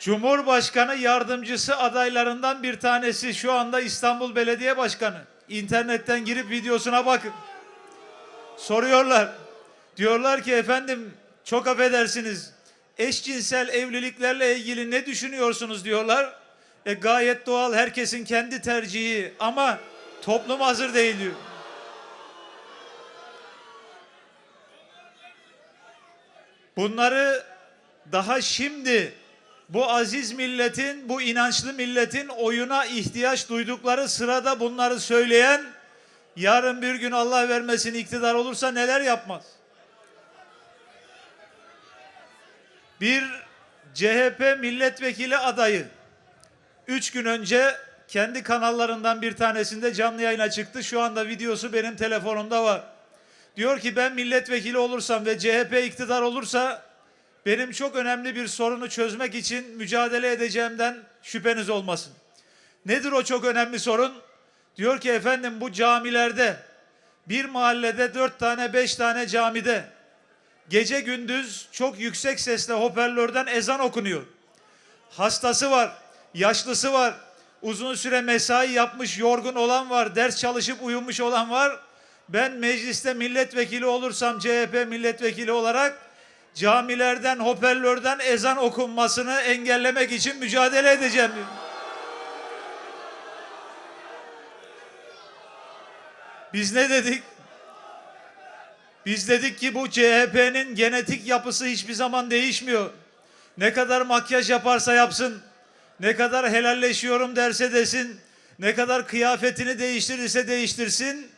Cumhurbaşkanı yardımcısı adaylarından bir tanesi şu anda İstanbul Belediye Başkanı. İnternetten girip videosuna bakın. Soruyorlar. Diyorlar ki efendim çok affedersiniz. Eşcinsel evliliklerle ilgili ne düşünüyorsunuz diyorlar. E gayet doğal herkesin kendi tercihi ama toplum hazır değil diyor. Bunları daha şimdi bu aziz milletin, bu inançlı milletin oyuna ihtiyaç duydukları sırada bunları söyleyen yarın bir gün Allah vermesin iktidar olursa neler yapmaz? Bir CHP milletvekili adayı üç gün önce kendi kanallarından bir tanesinde canlı yayına çıktı. Şu anda videosu benim telefonumda var. Diyor ki ben milletvekili olursam ve CHP iktidar olursa benim çok önemli bir sorunu çözmek için mücadele edeceğimden şüpheniz olmasın. Nedir o çok önemli sorun? Diyor ki efendim bu camilerde bir mahallede dört tane beş tane camide gece gündüz çok yüksek sesle hoparlörden ezan okunuyor. Hastası var, yaşlısı var, uzun süre mesai yapmış yorgun olan var, ders çalışıp uyumuş olan var. Ben mecliste milletvekili olursam CHP milletvekili olarak camilerden, hoparlörden ezan okunmasını engellemek için mücadele edeceğim. Biz ne dedik? Biz dedik ki bu CHP'nin genetik yapısı hiçbir zaman değişmiyor. Ne kadar makyaj yaparsa yapsın, ne kadar helalleşiyorum derse desin, ne kadar kıyafetini değiştirirse değiştirsin,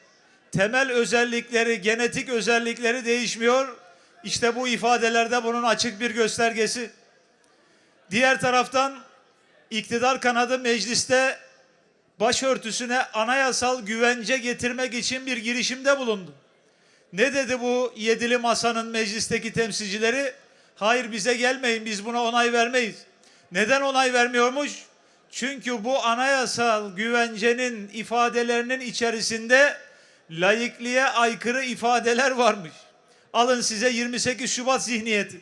temel özellikleri, genetik özellikleri değişmiyor. İşte bu ifadelerde bunun açık bir göstergesi. Diğer taraftan iktidar kanadı mecliste başörtüsüne anayasal güvence getirmek için bir girişimde bulundu. Ne dedi bu yedili masanın meclisteki temsilcileri? Hayır bize gelmeyin biz buna onay vermeyiz. Neden onay vermiyormuş? Çünkü bu anayasal güvencenin ifadelerinin içerisinde laikliğe aykırı ifadeler varmış. Alın size 28 Şubat zihniyeti.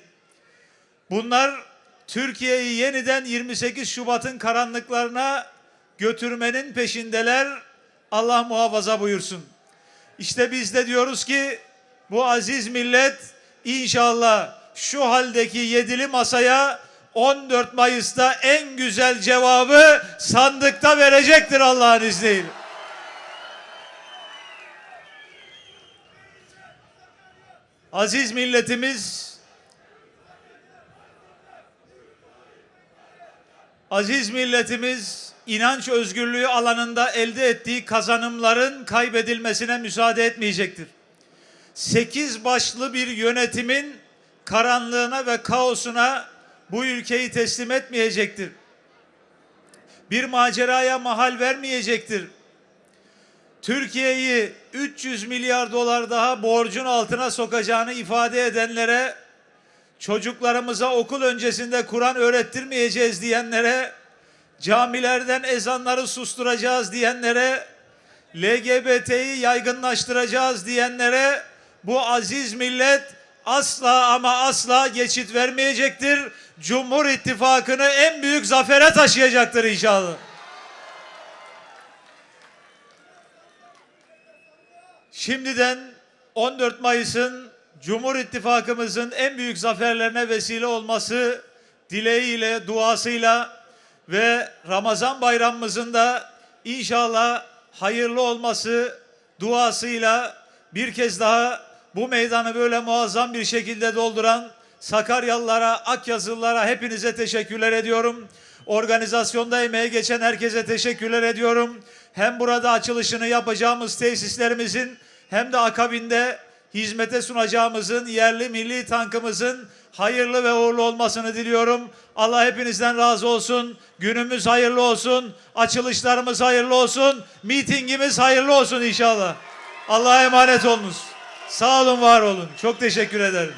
Bunlar Türkiye'yi yeniden 28 Şubat'ın karanlıklarına götürmenin peşindeler. Allah muhafaza buyursun. İşte biz de diyoruz ki bu aziz millet inşallah şu haldeki yedili masaya 14 Mayıs'ta en güzel cevabı sandıkta verecektir Allah'ın izniyle. Aziz milletimiz Aziz milletimiz inanç özgürlüğü alanında elde ettiği kazanımların kaybedilmesine müsaade etmeyecektir. Sekiz başlı bir yönetimin karanlığına ve kaosuna bu ülkeyi teslim etmeyecektir. Bir maceraya mahal vermeyecektir. Türkiye'yi 300 milyar dolar daha borcun altına sokacağını ifade edenlere, çocuklarımıza okul öncesinde Kur'an öğrettirmeyeceğiz diyenlere, camilerden ezanları susturacağız diyenlere, LGBT'yi yaygınlaştıracağız diyenlere bu aziz millet asla ama asla geçit vermeyecektir. Cumhur İttifakı'nı en büyük zafere taşıyacaktır inşallah. Şimdiden 14 Mayıs'ın Cumhur İttifakımızın en büyük zaferlerine vesile olması dileğiyle, duasıyla ve Ramazan bayramımızın da inşallah hayırlı olması duasıyla bir kez daha bu meydanı böyle muazzam bir şekilde dolduran Sakaryalılara, Akyazılılara hepinize teşekkürler ediyorum. Organizasyonda emeği geçen herkese teşekkürler ediyorum. Hem burada açılışını yapacağımız tesislerimizin hem de akabinde hizmete sunacağımızın yerli milli tankımızın hayırlı ve uğurlu olmasını diliyorum. Allah hepinizden razı olsun. Günümüz hayırlı olsun. Açılışlarımız hayırlı olsun. Mitingimiz hayırlı olsun inşallah. Allah'a emanet olunuz. Sağ olun, var olun. Çok teşekkür ederim.